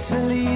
easily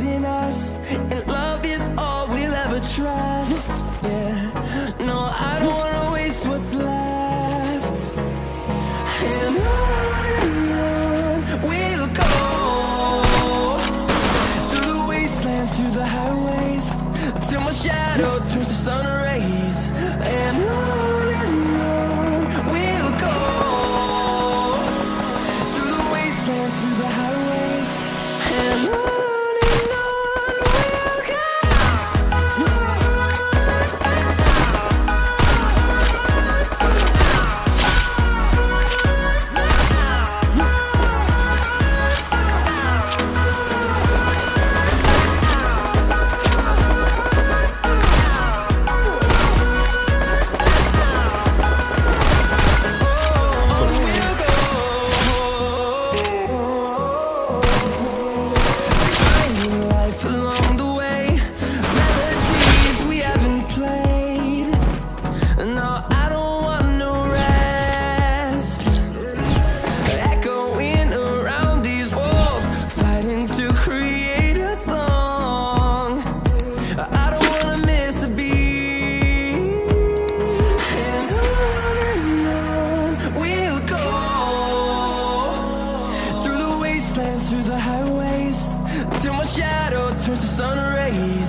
the sun rays.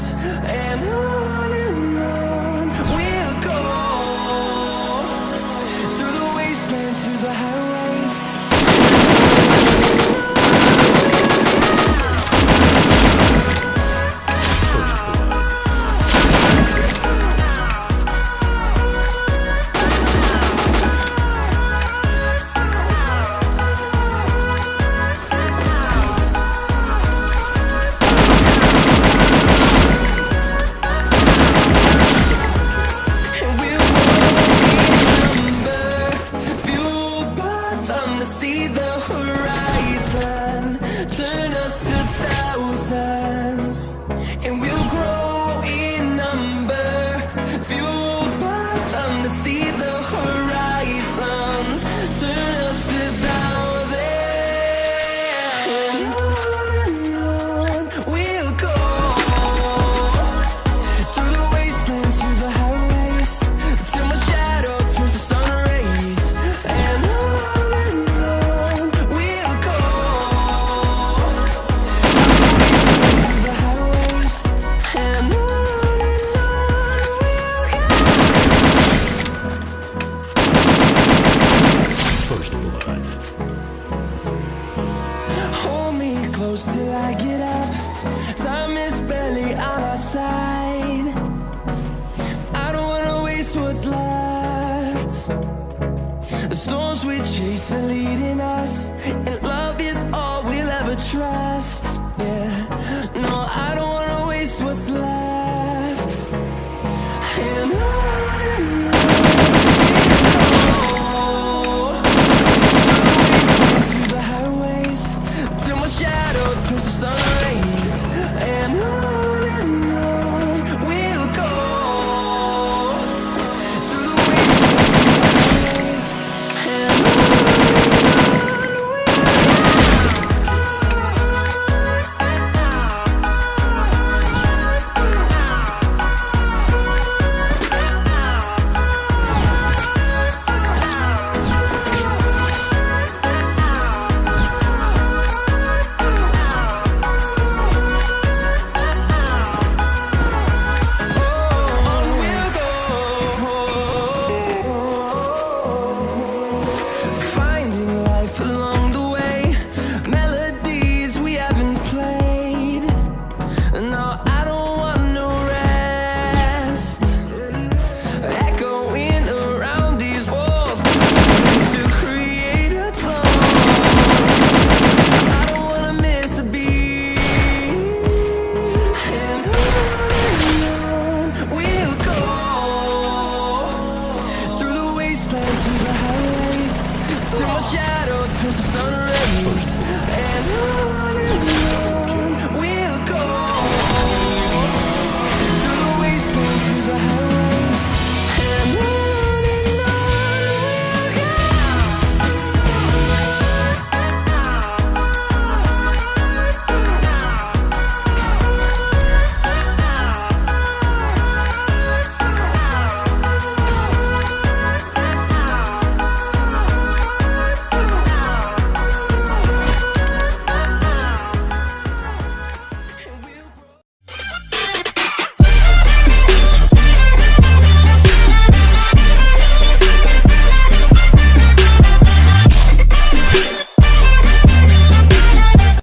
chasing leading us and love is all we'll ever try.